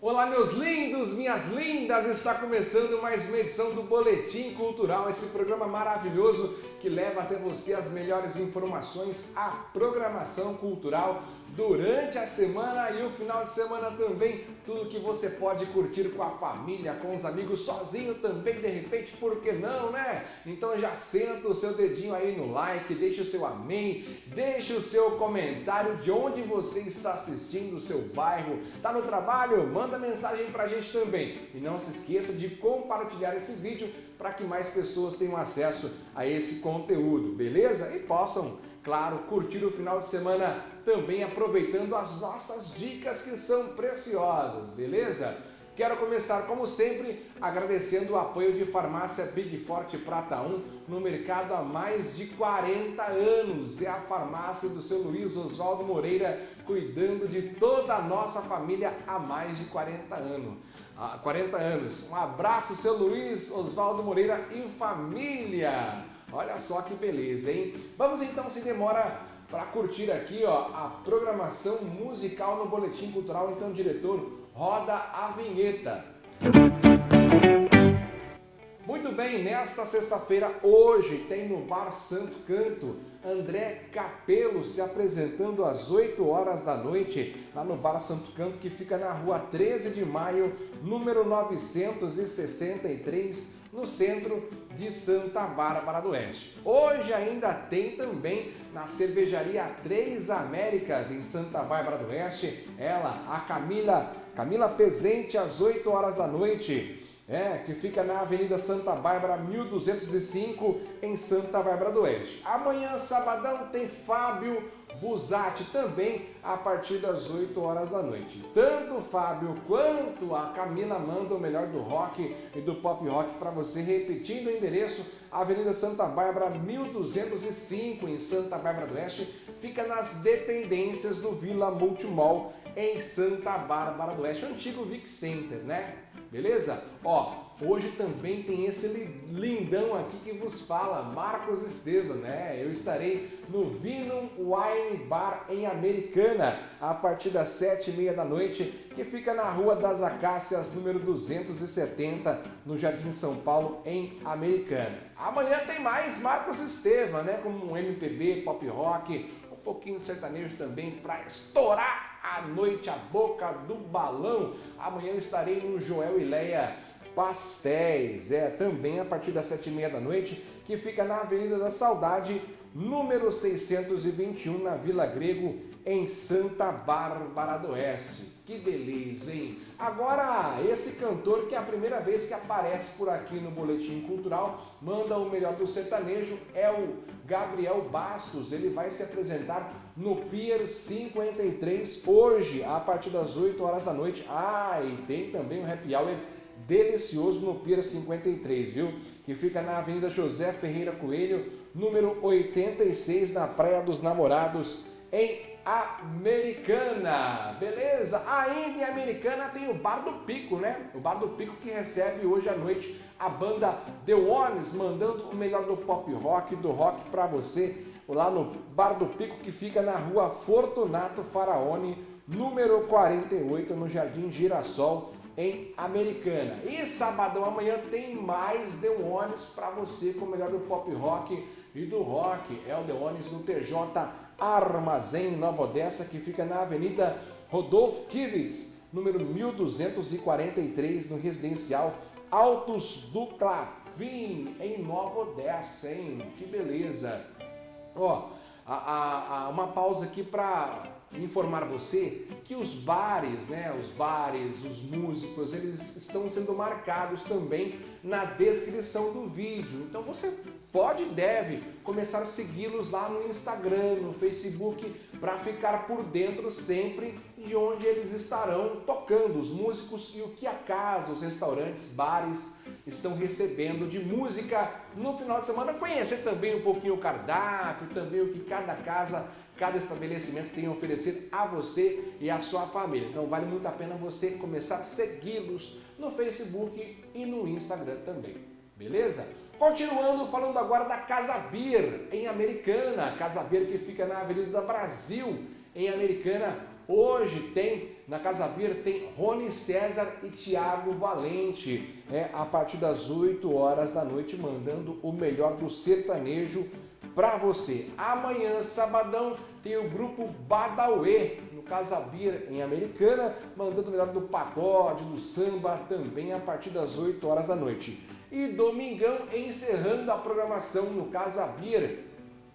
Olá meus lindos, minhas lindas, está começando mais uma edição do Boletim Cultural, esse programa maravilhoso que leva até você as melhores informações, a programação cultural durante a semana e o final de semana também, tudo que você pode curtir com a família, com os amigos, sozinho também, de repente, por que não, né? Então já senta o seu dedinho aí no like, deixa o seu amém, deixa o seu comentário de onde você está assistindo, o seu bairro, tá no trabalho? Manda mensagem pra gente também. E não se esqueça de compartilhar esse vídeo para que mais pessoas tenham acesso a esse conteúdo, beleza? E possam claro, curtir o final de semana também aproveitando as nossas dicas que são preciosas, beleza? Quero começar, como sempre, agradecendo o apoio de Farmácia Big Forte Prata 1 no mercado há mais de 40 anos. É a farmácia do seu Luiz Oswaldo Moreira, cuidando de toda a nossa família há mais de 40 anos. Há 40 anos. Um abraço, seu Luiz Oswaldo Moreira e família! Olha só que beleza, hein? Vamos então, sem demora, para curtir aqui ó, a programação musical no Boletim Cultural. Então, diretor, roda a vinheta. Muito bem, nesta sexta-feira, hoje, tem no Bar Santo Canto André Capelo se apresentando às 8 horas da noite, lá no Bar Santo Canto, que fica na rua 13 de maio, número 963, no centro de Santa Bárbara do Oeste. Hoje ainda tem também na cervejaria Três Américas, em Santa Bárbara do Oeste, ela, a Camila, Camila Pezente, às 8 horas da noite. É, que fica na Avenida Santa Bárbara, 1205, em Santa Bárbara do Oeste. Amanhã, sabadão, tem Fábio Busati também a partir das 8 horas da noite. Tanto o Fábio quanto a Camila mandam o melhor do rock e do pop rock para você, repetindo o endereço, Avenida Santa Bárbara, 1205, em Santa Bárbara do Oeste, fica nas dependências do Vila Multimall, em Santa Bárbara do Oeste, o antigo Vic Center, né? Beleza? Ó, hoje também tem esse lindão aqui que vos fala, Marcos Estevam, né? Eu estarei no Vinum Wine Bar em Americana, a partir das sete e meia da noite, que fica na Rua das Acácias, número 270, no Jardim São Paulo, em Americana. Amanhã tem mais Marcos Estevam, né? Como um MPB, pop rock, um pouquinho sertanejo também, para estourar à noite a boca do balão. Amanhã eu estarei no Joel e Leia Pastéis, é também a partir das sete e meia da noite, que fica na Avenida da Saudade, número 621, na Vila Grego, em Santa Bárbara do Oeste. Que beleza, hein? Agora, esse cantor que é a primeira vez que aparece por aqui no Boletim Cultural, manda o melhor do sertanejo, é o Gabriel Bastos. Ele vai se apresentar no Pier 53 hoje, a partir das 8 horas da noite. Ah, e tem também um happy hour delicioso no Pier 53, viu? Que fica na Avenida José Ferreira Coelho, número 86, na Praia dos Namorados, em Americana, beleza? Ainda em Americana tem o Bar do Pico, né? O Bar do Pico que recebe hoje à noite a banda The Ones, mandando o melhor do pop rock, do rock para você, lá no Bar do Pico que fica na rua Fortunato Faraone, número 48, no Jardim Girassol, em Americana. E sabadão amanhã tem mais The Ones para você com o melhor do pop rock e do rock. É o The Ones no TJ Armazém Nova Odessa, que fica na Avenida Rodolfo Kivitz, número 1243, no residencial Altos do Clavim, em Nova Odessa, hein? Que beleza! Ó, a, a, a uma pausa aqui para informar você que os bares, né, os bares, os músicos, eles estão sendo marcados também na descrição do vídeo. Então você pode e deve começar a segui-los lá no Instagram, no Facebook, para ficar por dentro sempre de onde eles estarão tocando, os músicos e o que a casa, os restaurantes, bares estão recebendo de música no final de semana. Conhecer também um pouquinho o cardápio, também o que cada casa cada estabelecimento tem a oferecer a você e a sua família. Então vale muito a pena você começar a segui-los no Facebook e no Instagram também. beleza? Continuando falando agora da Casa Beer, em Americana. Casa Beer que fica na Avenida Brasil, em Americana. Hoje tem, na Casa Beer, tem Rony César e Tiago Valente. É, a partir das 8 horas da noite, mandando o melhor do sertanejo para você. Amanhã, sabadão, tem o grupo Badauê, no Casa Beer, em Americana, mandando o melhor do pagode, do samba, também a partir das 8 horas da noite. E domingão, encerrando a programação no Casa Beer,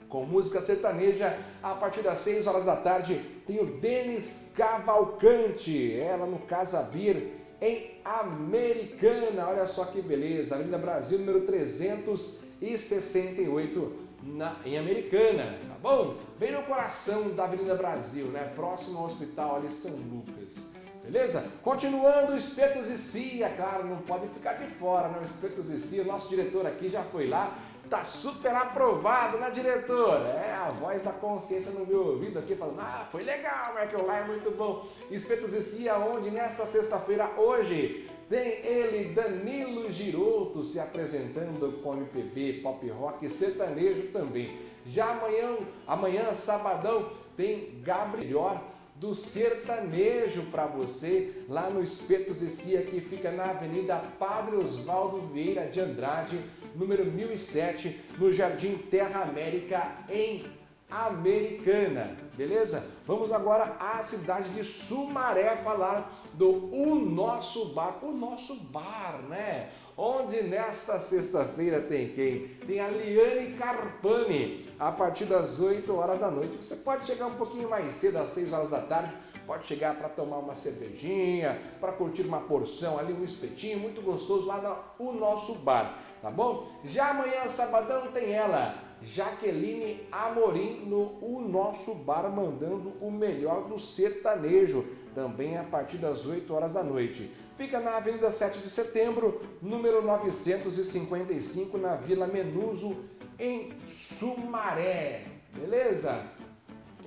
com música sertaneja, a partir das 6 horas da tarde, tem o Denis Cavalcante, ela no Casa Beer, em Americana. Olha só que beleza, Avenida Brasil, número 368, na, em Americana, tá bom? Bem no coração da Avenida Brasil, né? Próximo ao hospital ali São Lucas. Beleza? Continuando, Espetos e Cia, claro, não pode ficar de fora, né? Espetos e Cia, nosso diretor aqui já foi lá, tá super aprovado, né, diretor? É, a voz da consciência no meu ouvido aqui falando, ah, foi legal, Michael lá é muito bom. Espetos e Cia, onde nesta sexta-feira, hoje, tem ele, Danilo Giroto, se apresentando com MPB, pop rock e sertanejo também. Já amanhã, amanhã, sabadão, tem Gabriel do sertanejo para você, lá no Espetos e que fica na Avenida Padre Osvaldo Vieira de Andrade, número 1007, no Jardim Terra América, em Americana, beleza? Vamos agora à cidade de Sumaré falar do O Nosso Bar, o nosso bar, né? Onde nesta sexta-feira tem quem? Tem a Liane Carpani, a partir das 8 horas da noite. Você pode chegar um pouquinho mais cedo, às 6 horas da tarde, pode chegar para tomar uma cervejinha, para curtir uma porção ali, um espetinho muito gostoso lá no Nosso Bar, tá bom? Já amanhã, sabadão, tem ela, Jaqueline Amorim no O Nosso Bar, mandando o melhor do sertanejo, também a partir das 8 horas da noite. Fica na Avenida 7 de Setembro, número 955, na Vila Menuso, em Sumaré. Beleza?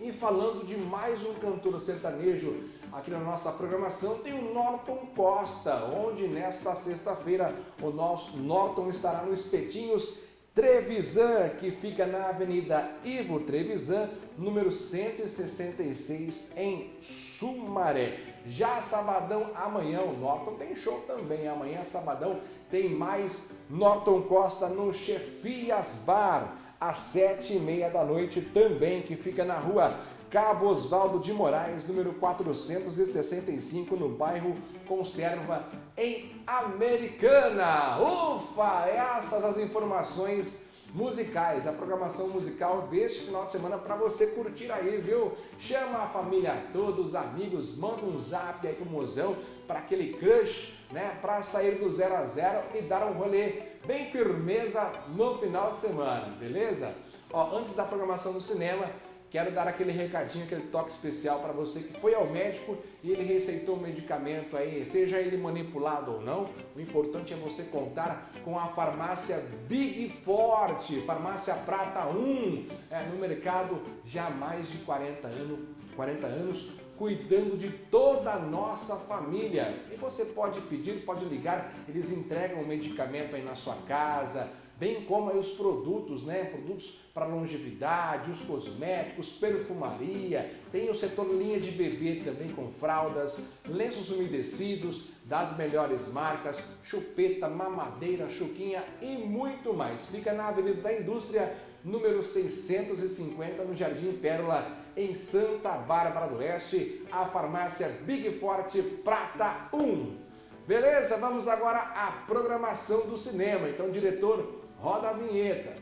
E falando de mais um cantor sertanejo aqui na nossa programação, tem o Norton Costa, onde nesta sexta-feira o nosso Norton estará no Espetinhos Trevisan, que fica na Avenida Ivo Trevisan, número 166, em Sumaré. Já sabadão, amanhã, o Norton tem show também. Amanhã, sabadão, tem mais Norton Costa no Chefias Bar, às sete e meia da noite também, que fica na rua Cabo Osvaldo de Moraes, número 465, no bairro Conserva, em Americana. Ufa! Essas as informações musicais, a programação musical deste final de semana para você curtir aí, viu? Chama a família toda, os amigos, manda um zap aí pro mozão para aquele crush, né? Para sair do zero a zero e dar um rolê bem firmeza no final de semana, beleza? Ó, antes da programação do cinema, Quero dar aquele recadinho, aquele toque especial para você que foi ao médico e ele receitou um medicamento aí, seja ele manipulado ou não, o importante é você contar com a farmácia Big Forte, farmácia Prata 1, é, no mercado já há mais de 40 anos, 40 anos, cuidando de toda a nossa família. E você pode pedir, pode ligar, eles entregam o medicamento aí na sua casa, bem como os produtos, né? Produtos para longevidade, os cosméticos, perfumaria, tem o setor linha de bebê também com fraldas, lenços umedecidos das melhores marcas, chupeta, mamadeira, chuquinha e muito mais. Fica na Avenida da Indústria, número 650, no Jardim Pérola, em Santa Bárbara do Oeste, a farmácia Big Forte Prata 1. Beleza? Vamos agora à programação do cinema. Então, diretor, Roda a vinheta.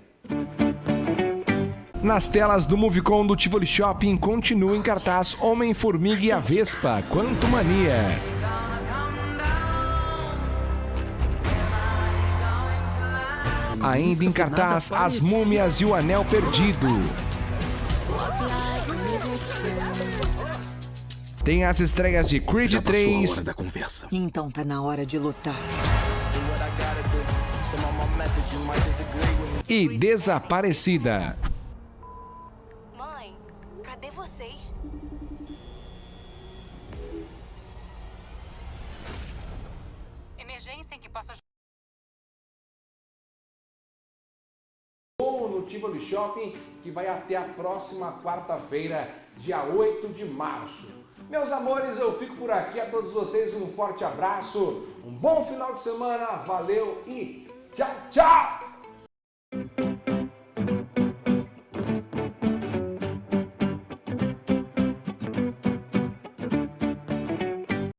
Nas telas do Movicon do Tivoli Shopping continua em cartaz Homem-Formiga e a Vespa, Quanto Mania. Ainda em cartaz As Múmias e o Anel Perdido. Tem as estreias de Creed 3. Então tá na hora de lutar e Desaparecida. Mãe, cadê vocês? Emergência em que posso Tivoli Shopping, que vai até a próxima quarta-feira, dia 8 de março. Meus amores, eu fico por aqui. A todos vocês um forte abraço, um bom final de semana, valeu e tchau, tchau!